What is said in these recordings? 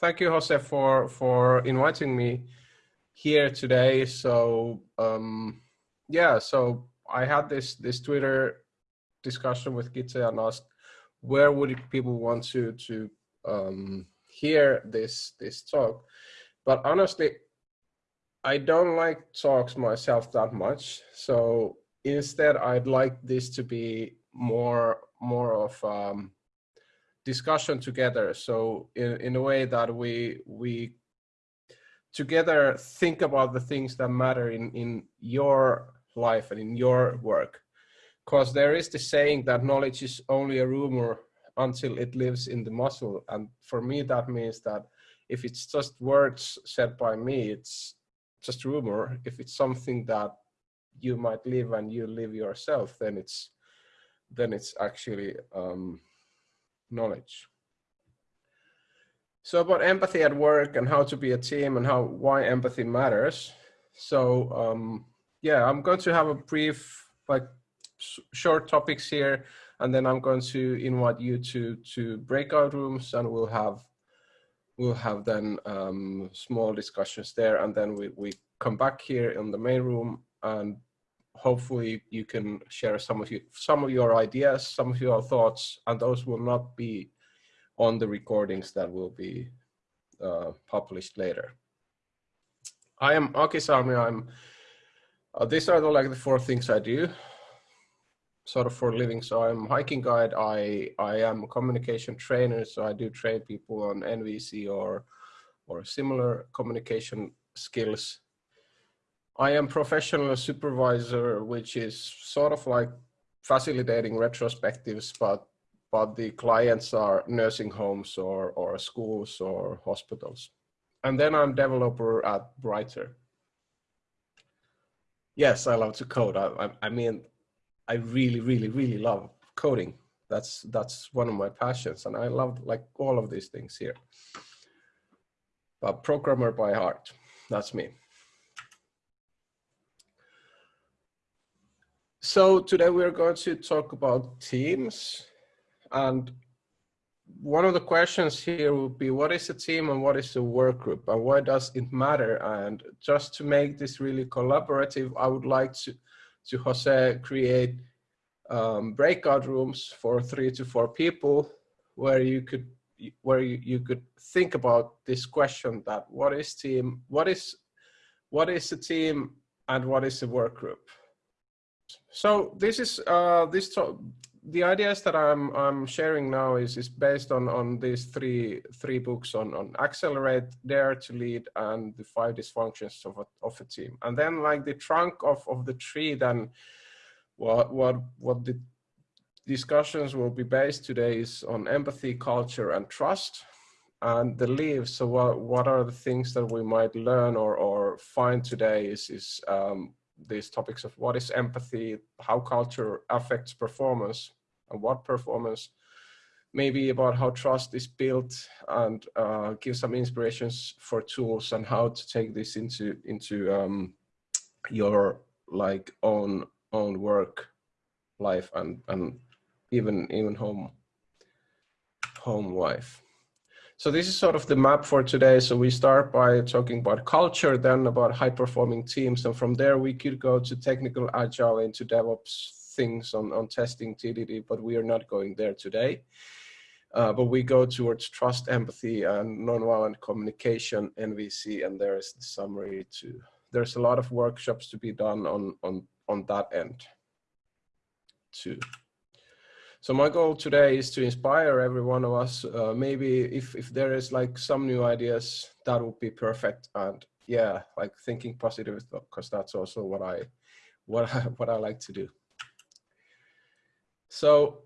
thank you, Jose, for for inviting me here today. So um, yeah, so I had this this Twitter discussion with Gitze and asked where would people want to to um, hear this this talk. But honestly, I don't like talks myself that much. So instead, I'd like this to be more more of um, discussion together. So in, in a way that we we together think about the things that matter in, in your life and in your work. Because there is the saying that knowledge is only a rumor until it lives in the muscle. And for me, that means that if it's just words said by me, it's just rumor. If it's something that you might live and you live yourself, then it's then it's actually um, knowledge. So about empathy at work and how to be a team and how why empathy matters. So um, yeah, I'm going to have a brief like short topics here, and then I'm going to invite you to to breakout rooms, and we'll have we'll have then um, small discussions there, and then we we come back here in the main room and hopefully you can share some of you some of your ideas some of your thoughts and those will not be on the recordings that will be uh, published later. I am aki salmi i'm uh, these are the like the four things i do sort of for a living. So i'm hiking guide. I i am a communication trainer. So i do train people on nvc or or similar communication skills I am professional supervisor, which is sort of like facilitating retrospectives, but but the clients are nursing homes or, or schools or hospitals. And then I'm developer at Brighter. Yes, I love to code. I, I, I mean, I really, really, really love coding. That's that's one of my passions, and I love like all of these things here. But programmer by heart, that's me. So today we're going to talk about teams and one of the questions here would be what is a team and what is a work group and why does it matter? And just to make this really collaborative I would like to to Jose create um, breakout rooms for three to four people where you could where you, you could think about this question that what is team what is what is a team and what is a work group so this is uh, this the ideas that I'm I'm sharing now is is based on on these three three books on on accelerate, dare to lead, and the five dysfunctions of a of a team. And then like the trunk of of the tree, then what what what the discussions will be based today is on empathy, culture, and trust. And the leaves. So what what are the things that we might learn or or find today is is um, these topics of what is empathy, how culture affects performance and what performance, maybe about how trust is built and uh, give some inspirations for tools and how to take this into into um, your like own own work life and and even even home home life. So this is sort of the map for today. So we start by talking about culture, then about high performing teams. And from there we could go to technical agile into DevOps things on, on testing TDD, but we are not going there today. Uh, but we go towards trust, empathy, and nonviolent communication, NVC, and there is the summary too. There's a lot of workshops to be done on, on, on that end too. So my goal today is to inspire every one of us. Uh, maybe if, if there is like some new ideas, that would be perfect. And yeah, like thinking positive, because that's also what I, what I, what I like to do. So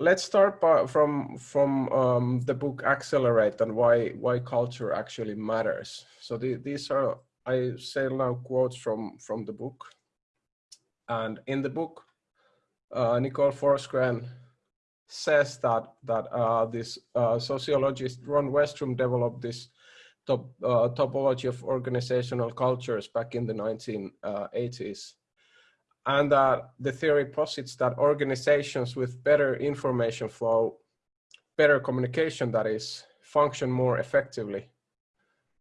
let's start by, from from um, the book Accelerate and why why culture actually matters. So the, these are I say now quotes from from the book, and in the book uh, Nicole Forsgren says that that uh, this uh, sociologist Ron Westrum developed this top, uh, topology of organizational cultures back in the 1980s. And that the theory posits that organizations with better information flow, better communication that is, function more effectively.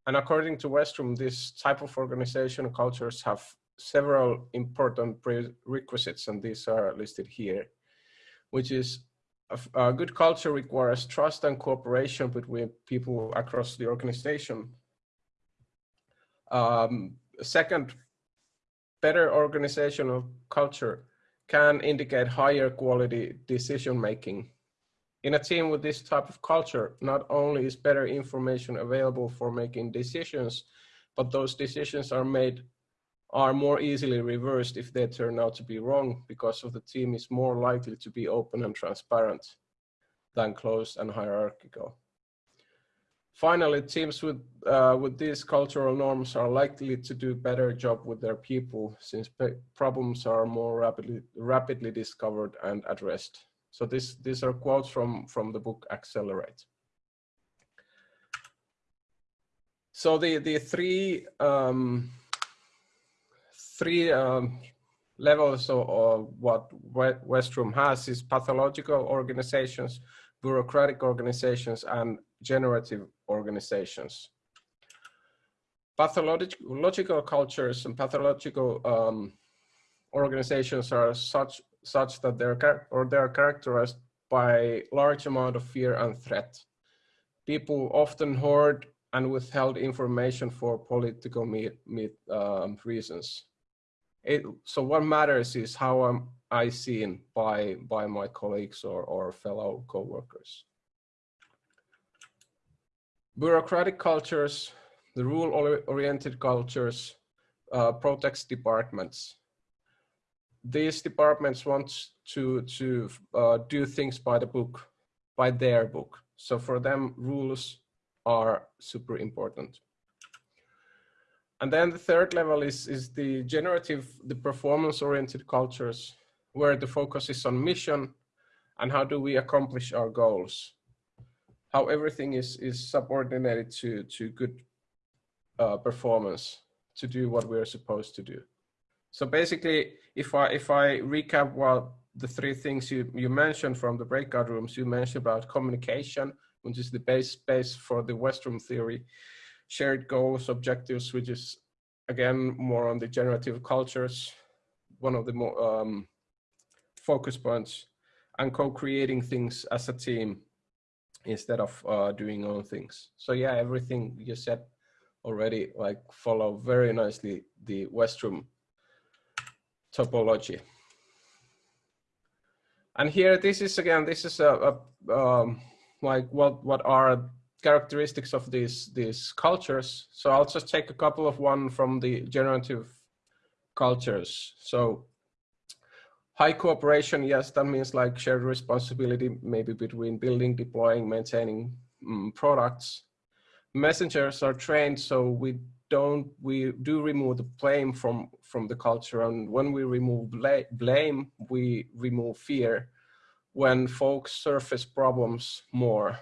And according to Westrum, this type of organizational cultures have several important prerequisites, and these are listed here, which is a, a good culture requires trust and cooperation between people across the organization. Um, second, better organizational culture can indicate higher quality decision making. In a team with this type of culture, not only is better information available for making decisions, but those decisions are made are more easily reversed if they turn out to be wrong because of the team is more likely to be open and transparent than closed and hierarchical. Finally, teams with, uh, with these cultural norms are likely to do a better job with their people since problems are more rapidly, rapidly discovered and addressed. So this, these are quotes from, from the book Accelerate. So the, the three, um, three um, levels of, of what Westrum has is pathological organizations, bureaucratic organizations, and generative organizations. Pathological cultures and pathological um, organizations are such such that they're or they are characterized by large amount of fear and threat. People often hoard and withheld information for political meet, meet, um, reasons. It, so what matters is how am I seen by, by my colleagues or, or fellow co-workers. Bureaucratic cultures, the rule-oriented cultures, uh, protects departments. These departments want to, to uh, do things by the book, by their book. So for them, rules are super important. And then the third level is, is the generative, the performance-oriented cultures, where the focus is on mission and how do we accomplish our goals how everything is is subordinated to to good uh, performance to do what we're supposed to do. So basically, if I if I recap what the three things you you mentioned from the breakout rooms, you mentioned about communication, which is the base base for the Westrum theory, shared goals, objectives, which is again more on the generative cultures, one of the more um, focus points, and co-creating things as a team instead of uh, doing own things. So yeah, everything you said already like follow very nicely the Westrum topology. And here, this is again, this is a, a um, like what what are characteristics of these these cultures. So I'll just take a couple of one from the generative cultures. So High cooperation, yes, that means like shared responsibility, maybe between building, deploying, maintaining um, products. Messengers are trained, so we don't, we do remove the blame from, from the culture. And when we remove bla blame, we remove fear when folks surface problems more,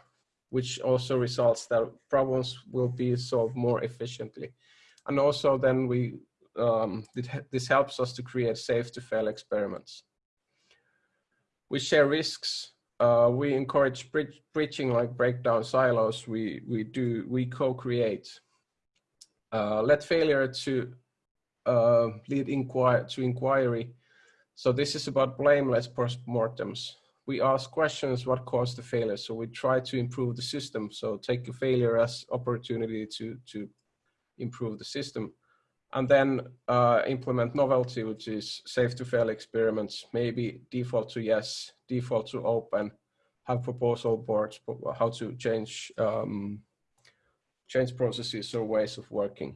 which also results that problems will be solved more efficiently. And also then we um, this helps us to create safe to fail experiments. We share risks. Uh, we encourage bridging like breakdown silos. We, we do, we co-create. Uh, let failure to uh, lead inquire, to inquiry. So this is about blameless postmortems. We ask questions, what caused the failure? So we try to improve the system. So take a failure as opportunity to, to improve the system and then uh, implement novelty, which is safe to fail experiments, maybe default to yes, default to open, have proposal boards, how to change um, change processes or ways of working.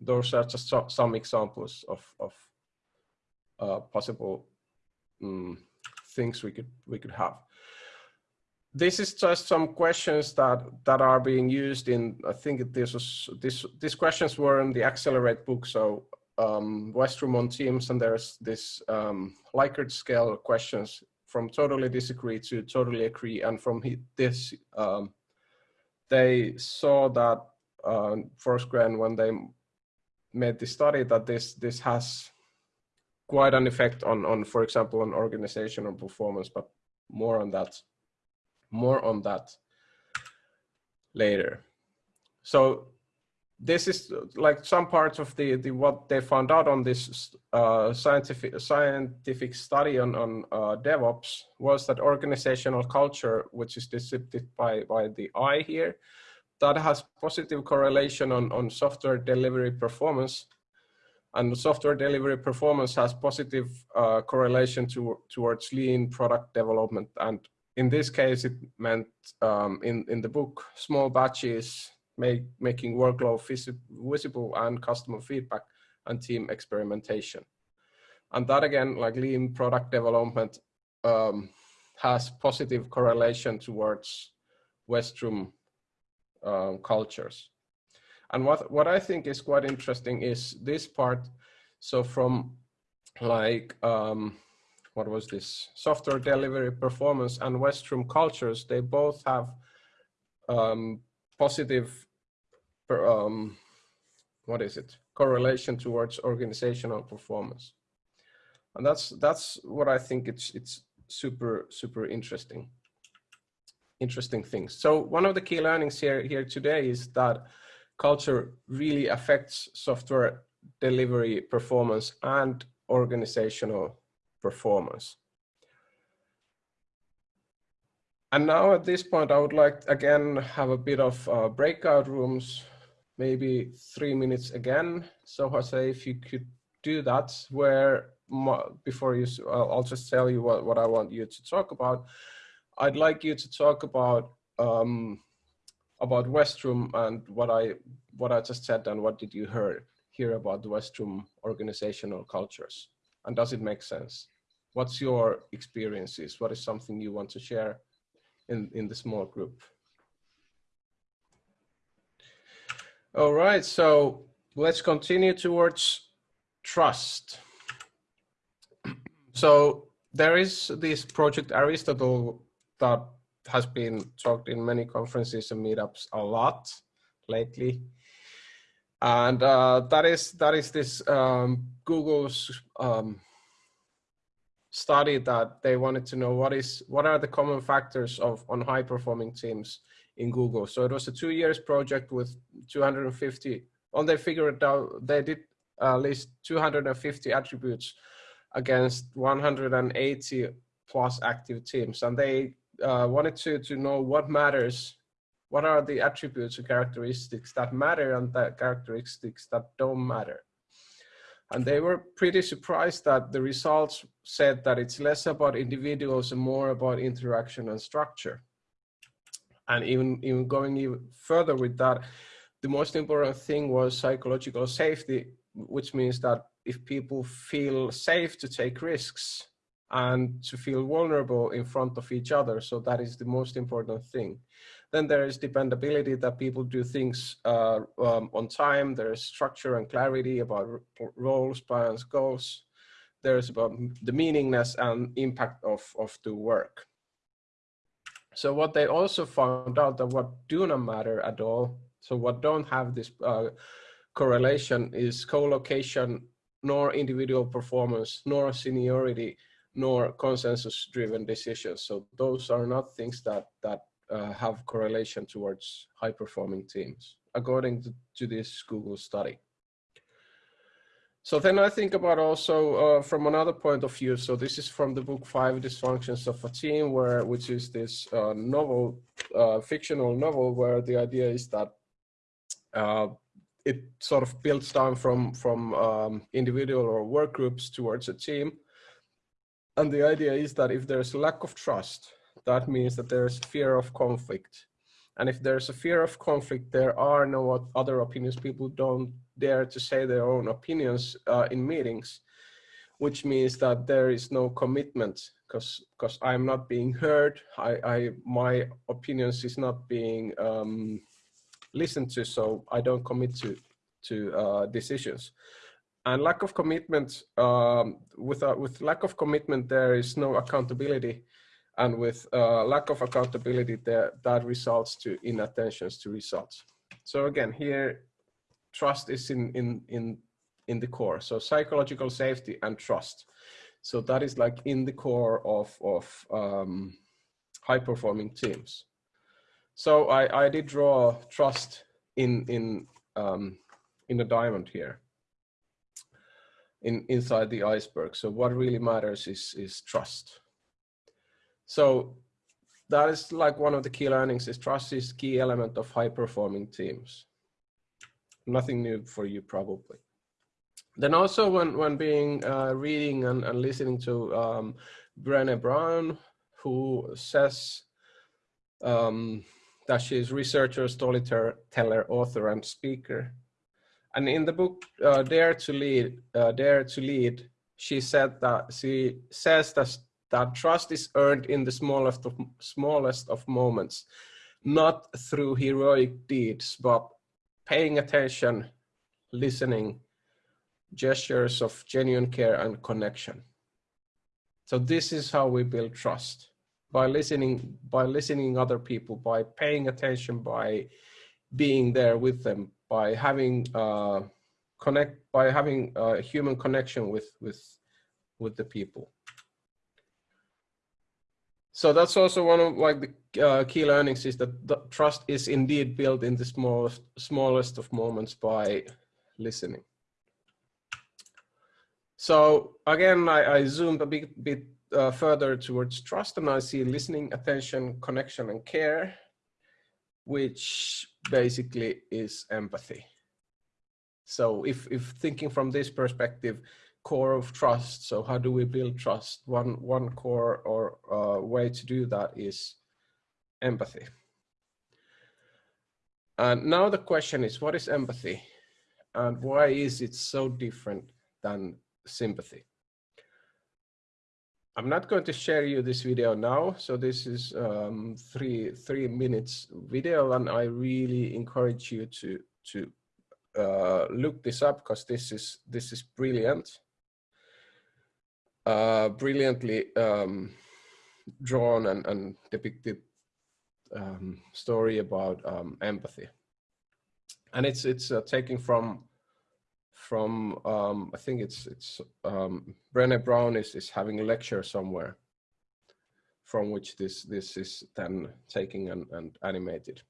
Those are just some examples of, of uh, possible um, things we could we could have. This is just some questions that that are being used in i think this was this these questions were in the accelerate book. So um westrum on teams and there's this um likert scale questions from totally disagree to totally agree. And from this um they saw that uh Forsgren when they made the study that this this has quite an effect on on for example on organizational performance but more on that more on that later. So this is like some parts of the, the what they found out on this uh, scientific scientific study on, on uh, DevOps was that organizational culture, which is depicted by, by the I here, that has positive correlation on, on software delivery performance. And software delivery performance has positive uh, correlation to, towards lean product development. And in this case, it meant um, in, in the book, small batches, make, making workload visible and customer feedback and team experimentation. And that again, like lean product development um, has positive correlation towards Westrum um, cultures. And what, what I think is quite interesting is this part. So from like, um, what was this? Software delivery performance and Westrum cultures, they both have um, positive, um, what is it? Correlation towards organizational performance. And that's, that's what I think it's, it's super, super interesting interesting things. So one of the key learnings here, here today is that culture really affects software delivery performance and organizational performance. And now at this point, I would like again have a bit of uh, breakout rooms, maybe three minutes again. So Jose, if you could do that, where before you, I'll just tell you what, what I want you to talk about. I'd like you to talk about um, about Westrum and what I what I just said and what did you hear hear about the Westrum organizational cultures and does it make sense? What's your experiences? What is something you want to share in in the small group? All right, so let's continue towards trust. So there is this project Aristotle that has been talked in many conferences and meetups a lot lately. And uh, that is that is this um, Google's um, study that they wanted to know what is what are the common factors of on high performing teams in Google. So it was a two years project with 250. On they figured out they did uh, list 250 attributes against 180 plus active teams, and they uh, wanted to, to know what matters, what are the attributes and characteristics that matter and the characteristics that don't matter. And they were pretty surprised that the results said that it's less about individuals and more about interaction and structure. And even, even going even further with that, the most important thing was psychological safety, which means that if people feel safe to take risks, and to feel vulnerable in front of each other. So that is the most important thing. Then there is dependability that people do things uh, um, on time. There is structure and clarity about roles, plans, goals. There's about the meaningness and impact of, of the work. So what they also found out that what do not matter at all, so what don't have this uh, correlation is co-location, nor individual performance, nor seniority, nor consensus driven decisions. So those are not things that, that uh, have correlation towards high performing teams, according to, to, this Google study. So then I think about also uh, from another point of view. So this is from the book Five Dysfunctions of a Team, where which is this uh, novel, uh, fictional novel, where the idea is that uh, it sort of builds down from from um, individual or work groups towards a team, and the idea is that if there's a lack of trust, that means that there's fear of conflict. And if there's a fear of conflict, there are no other opinions. People don't dare to say their own opinions uh, in meetings, which means that there is no commitment because because I'm not being heard. I, I my opinions is not being um, listened to, so I don't commit to to uh, decisions and lack of commitment um, with uh, with lack of commitment there is no accountability. And with uh, lack of accountability there that results to inattentions to results. So again here trust is in in in in the core. So psychological safety and trust. So that is like in the core of of um, high performing teams. So I, I did draw trust in, in, um, in a diamond here in, inside the iceberg. So what really matters is, is trust. So that is like one of the key learnings is trust is key element of high performing teams. Nothing new for you probably. Then also when, when being uh, reading and, and listening to um, Brené Brown, who says um, that she is researcher, storyteller, author, and speaker. And in the book uh, Dare to Lead, uh, Dare to Lead, she said that she says that that trust is earned in the smallest of smallest of moments, not through heroic deeds, but paying attention, listening, gestures of genuine care and connection. So this is how we build trust by listening, by listening other people, by paying attention, by being there with them, by having uh, connect, by having a human connection with with with the people. So that's also one of like the uh, key learnings is that the trust is indeed built in the smallest smallest of moments by listening. So again, I, I zoomed a bit, bit uh, further towards trust and I see listening, attention, connection, and care, which basically is empathy. So if, if thinking from this perspective, core of trust, so how do we build trust? One, one core or uh, way to do that is empathy. And now the question is, what is empathy? And why is it so different than sympathy. I'm not going to share you this video now. So this is um, three three minutes video, and I really encourage you to to uh, look this up because this is this is brilliant, uh, brilliantly um, drawn and, and depicted um, story about um, empathy, and it's it's uh, from from um, I think it's it's um, Brené Brown is is having a lecture somewhere from which this this is then taken and, and animated.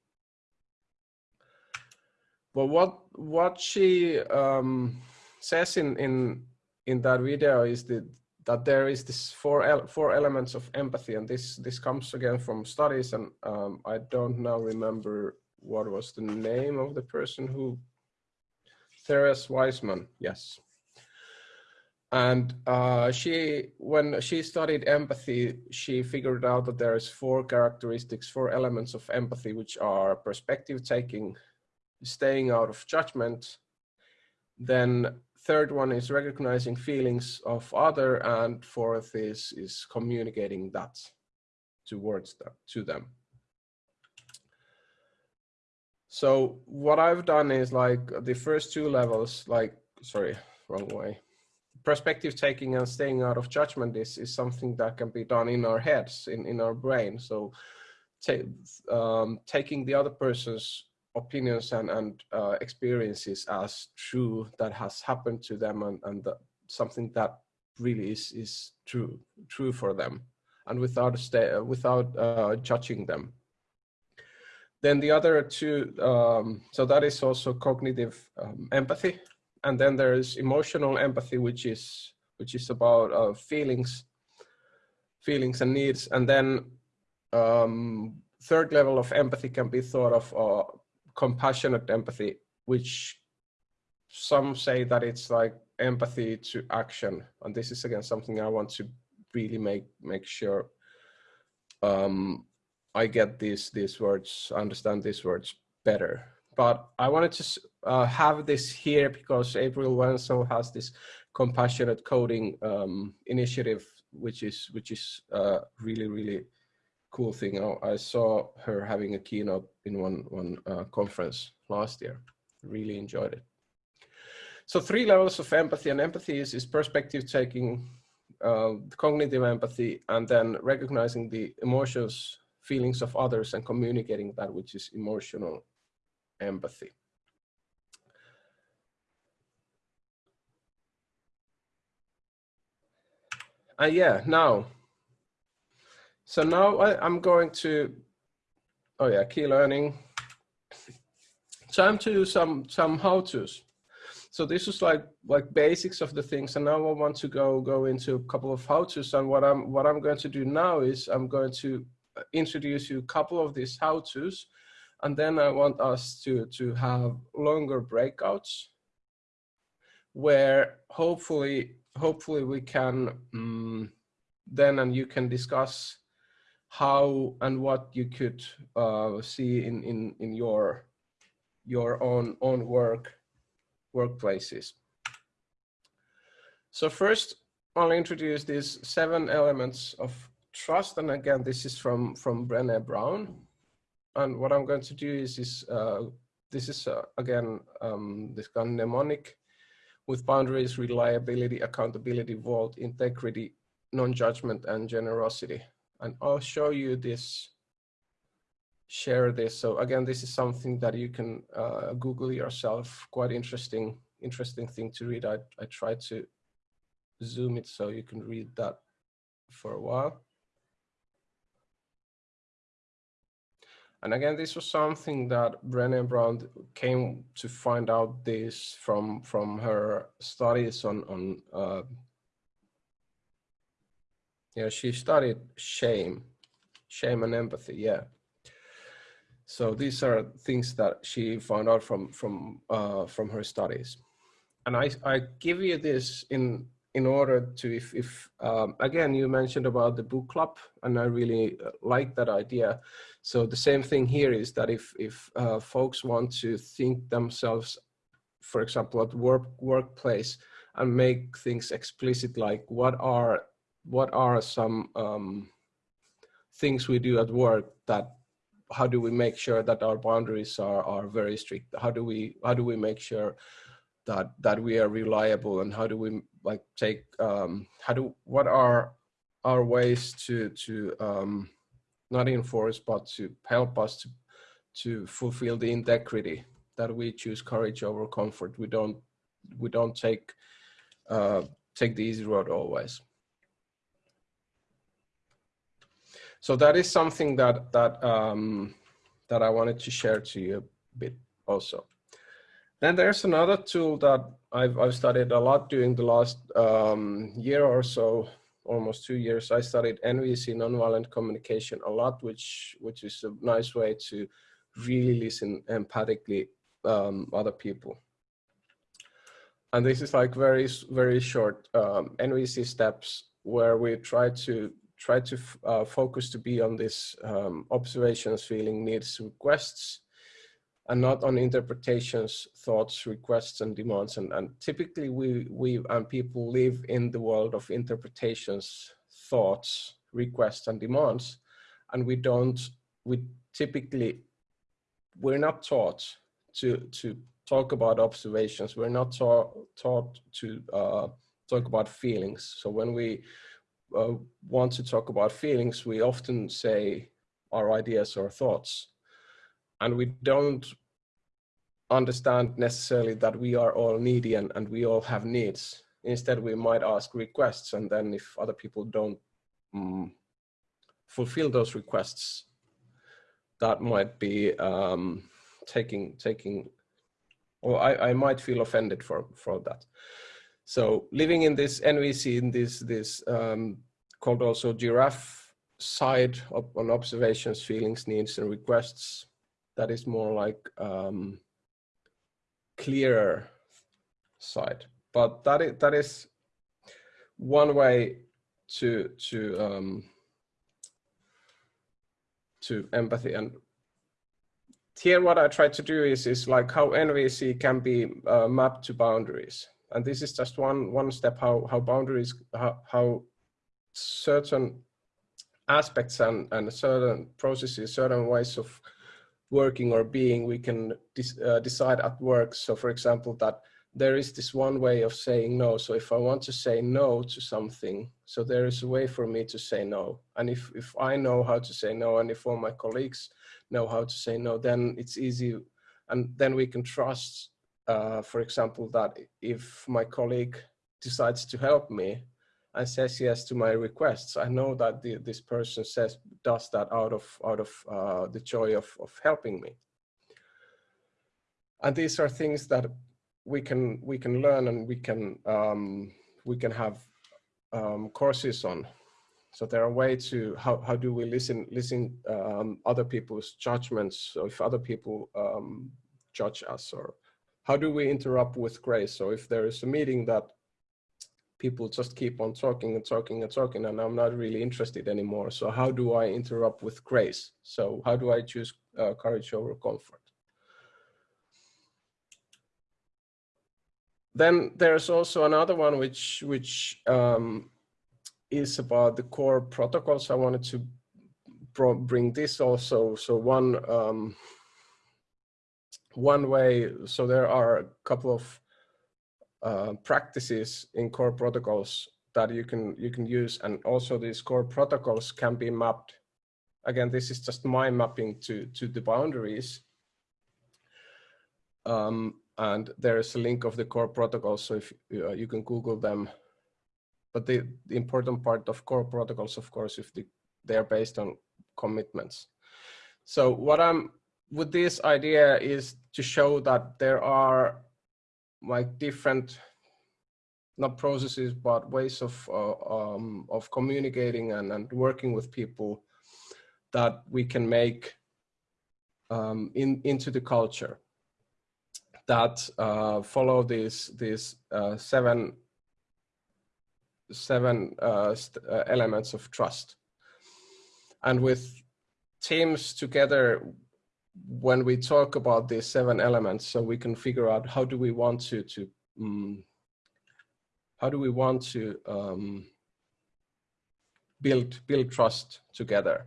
But what what she um, says in in in that video is that that there is this four el four elements of empathy, and this this comes again from studies, and um, I don't now remember what was the name of the person who Therese Wiseman, yes. And uh, she, when she studied empathy, she figured out that there is four characteristics, four elements of empathy, which are perspective taking, staying out of judgment. Then third one is recognizing feelings of other, and fourth is is communicating that towards them to them. So what I've done is like the first two levels, like, sorry, wrong way. Perspective taking and staying out of judgment is, is something that can be done in our heads, in, in our brain. So um, taking the other person's opinions and, and uh, experiences as true that has happened to them and, and the, something that really is, is true, true for them and without, stay, without uh, judging them. Then the other two, um, so that is also cognitive um, empathy. And then there is emotional empathy, which is which is about uh, feelings, feelings and needs. And then um, third level of empathy can be thought of uh, compassionate empathy, which some say that it's like empathy to action. And this is again something I want to really make make sure um, I get these these words, understand these words better. But I wanted to uh, have this here because April Wensel has this compassionate coding um, initiative, which is which is uh, really really cool thing. I, I, saw her having a keynote in one one uh, conference last year. Really enjoyed it. So three levels of empathy, and empathy is, is perspective taking, uh, cognitive empathy, and then recognizing the emotions feelings of others and communicating that, which is emotional empathy. Uh, yeah, now, so now I, am going to oh yeah, key learning. Time to do some some how-tos. So this is like like basics of the things, and now I want to go go into a couple of how-tos. And what I'm what I'm going to do now is I'm going to introduce you a couple of these how-tos, and then I want us to to have longer breakouts where hopefully hopefully we can um, then and you can discuss how and what you could uh, see in, in, in your, your own, own work, workplaces. So first, I'll introduce these seven elements of trust. And again, this is from, from Brené Brown. And what I'm going to do is, is uh, this is, uh, again, um, this kind of mnemonic with boundaries, reliability, accountability, vault, integrity, non-judgment, and generosity and I'll show you this, share this. So again, this is something that you can uh, Google yourself, quite interesting, interesting thing to read. I, I tried to zoom it so you can read that for a while. And again, this was something that Brené Brown came to find out this from from her studies on on uh, yeah, she studied shame, shame and empathy. Yeah. So these are things that she found out from from uh, from her studies, and I I give you this in in order to if if um, again you mentioned about the book club, and I really uh, like that idea. So the same thing here is that if if uh, folks want to think themselves, for example, at work workplace, and make things explicit, like what are what are some um, things we do at work that how do we make sure that our boundaries are are very strict? How do we how do we make sure that that we are reliable and how do we like take um how do what are our ways to to um not enforce but to help us to to fulfill the integrity that we choose courage over comfort we don't we don't take uh take the easy road always So that is something that that um, that I wanted to share to you a bit also. Then there's another tool that I've, I've studied a lot during the last um, year or so, almost two years. I studied NVC, nonviolent communication, a lot, which which is a nice way to really listen empathically um, other people. And this is like very very short um, NVC steps where we try to try to uh, focus to be on this um, observations, feeling, needs, requests, and not on interpretations, thoughts, requests, and demands. And, and typically we, we and people live in the world of interpretations, thoughts, requests, and demands. And we don't, we typically, we're not taught to, to talk about observations. We're not taught, taught to uh, talk about feelings. So when we uh, want to talk about feelings, we often say our ideas or thoughts. And we don't understand necessarily that we are all needy and, and we all have needs. Instead, we might ask requests. And then if other people don't um, fulfill those requests, that might be um, taking, taking, or I, I might feel offended for, for that. So living in this NVC, in this, this um, called also giraffe side on observations, feelings, needs, and requests, that is more like um, clearer side. But that is, that is one way to, to, um, to empathy and here what I try to do is, is like how NVC can be uh, mapped to boundaries and this is just one one step how how boundaries how, how certain aspects and and certain processes certain ways of working or being we can uh, decide at work. So for example that there is this one way of saying no. So if i want to say no to something so there is a way for me to say no. And if if i know how to say no and if all my colleagues know how to say no then it's easy. And then we can trust uh, for example, that if my colleague decides to help me and says yes to my requests. I know that the, this person says does that out of out of uh, the joy of of helping me. And these are things that we can we can learn and we can um, we can have um, courses on. So there are ways to how how do we listen listen um, other people's judgments. So if other people um, judge us, or how do we interrupt with grace? So if there is a meeting that people just keep on talking and talking and talking and I'm not really interested anymore. So how do I interrupt with grace? So how do I choose uh, courage over comfort? Then there's also another one which which um, is about the core protocols. I wanted to bring this also. So one um, one way. So there are a couple of uh, practices in core protocols that you can you can use. And also these core protocols can be mapped. Again this is just my mapping to to the boundaries. Um, and there is a link of the core protocols so if uh, you can google them. But the, the, important part of core protocols of course if the, they are based on commitments. So what i'm with this idea is to show that there are like different not processes but ways of uh, um, of communicating and, and working with people that we can make um, in into the culture. That uh, follow these these uh, seven seven uh, uh, elements of trust. And with teams together when we talk about these seven elements, so we can figure out how do we want to, to um, how do we want to um, build, build trust together.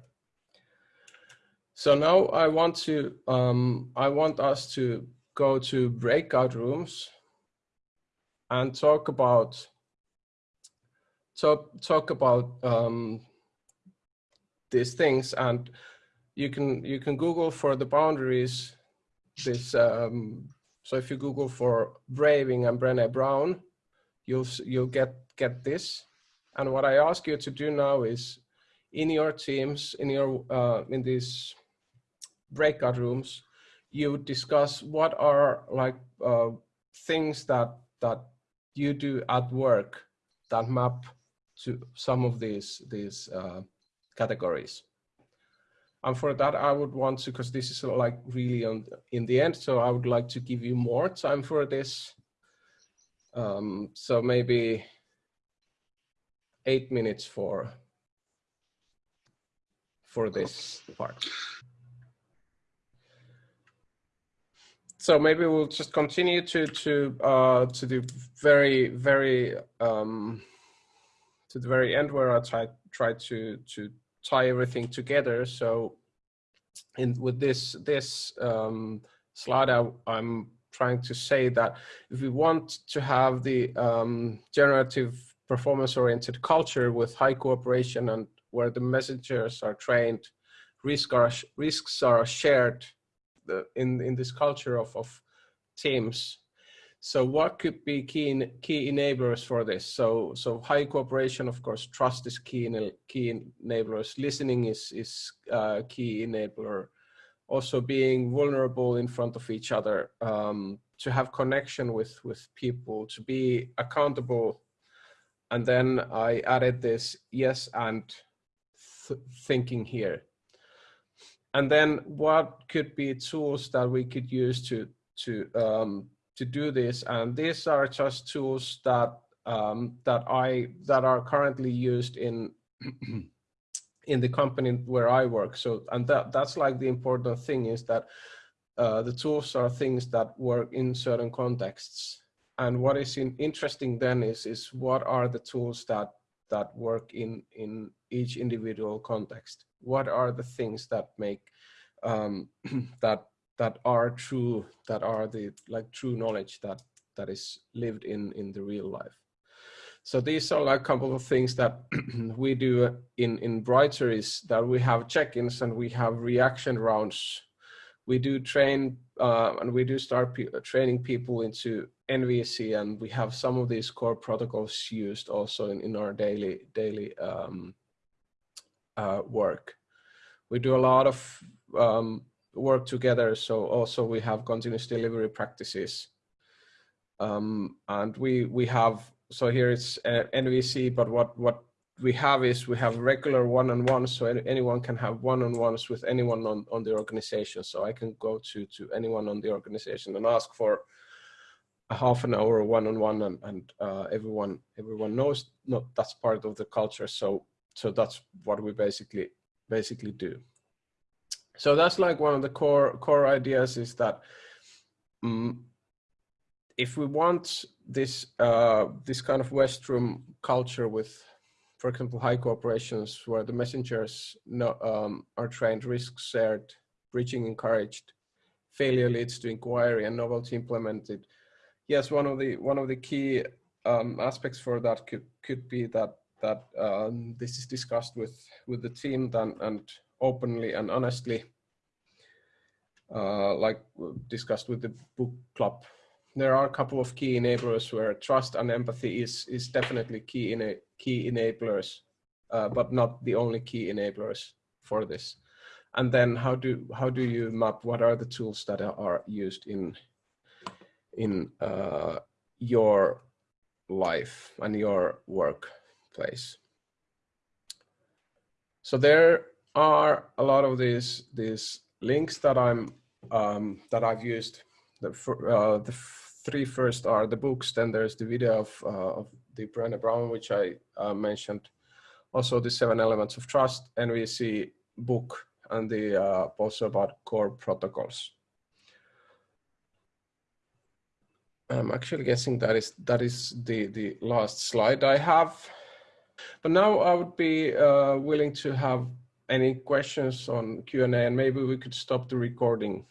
So now I want to, um, I want us to go to breakout rooms and talk about, talk, talk about um, these things. And you can you can Google for the boundaries. This um, so if you Google for Braving and Brené Brown, you'll you'll get get this. And what I ask you to do now is, in your teams, in your uh, in these breakout rooms, you discuss what are like uh, things that that you do at work that map to some of these these uh, categories and for that i would want to because this is like really on in the end so i would like to give you more time for this. Um, so maybe eight minutes for for this part. So maybe we'll just continue to to uh to the very very um to the very end where i try try to to tie everything together. So in with this this um, slide, I, am trying to say that if we want to have the um, generative performance-oriented culture with high cooperation and where the messengers are trained, risk are, risks are shared in, in this culture of, of teams, so what could be key key enablers for this? So so high cooperation, of course, trust is key in, key enablers. Listening is is uh, key enabler. Also being vulnerable in front of each other, um, to have connection with with people, to be accountable. And then I added this yes and th thinking here. And then what could be tools that we could use to to um, to do this. And these are just tools that um, that I that are currently used in in the company where I work. So and that that's like the important thing is that uh, the tools are things that work in certain contexts. And what is in, interesting then is is what are the tools that that work in in each individual context. What are the things that make um, that that are true, that are the like true knowledge that that is lived in in the real life. So these are like a couple of things that we do in in Brighter is that we have check-ins and we have reaction rounds we do train uh, and we do start pe training people into NVC and we have some of these core protocols used also in, in our daily daily um, uh, work. We do a lot of um, work together. So also we have continuous delivery practices. Um, and we we have so here it's uh, NVC, but what what we have is we have regular one-on-ones, so anyone can have one-on-ones with anyone on, on the organization. So I can go to, to anyone on the organization and ask for a half an hour one-on-one and, and uh, everyone everyone knows not that's part of the culture. So so that's what we basically basically do. So that's like one of the core core ideas is that um, if we want this uh, this kind of Westrum culture with for example, high cooperations where the messengers no, um, are trained, risks shared, breaching encouraged, failure leads to inquiry and novelty implemented. Yes, one of the one of the key um, aspects for that could could be that that um, this is discussed with with the team then and openly and honestly, uh, like discussed with the book club there are a couple of key enablers where trust and empathy is is definitely key in a key enablers, uh, but not the only key enablers for this. And then how do how do you map what are the tools that are used in in uh, your life and your workplace? So there are a lot of these these links that I'm um, that I've used. The, uh, the three first are the books, then there's the video of, uh, of the Brené Brown, which I uh, mentioned. Also the seven elements of trust, NVC book, and the uh, also about core protocols. I'm actually guessing that is that is the the last slide I have. But now I would be uh, willing to have any questions on Q&A and maybe we could stop the recording